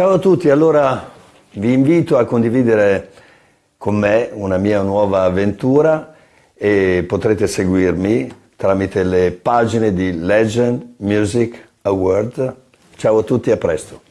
Ciao a tutti, allora vi invito a condividere con me una mia nuova avventura e potrete seguirmi tramite le pagine di Legend Music Award. Ciao a tutti e a presto.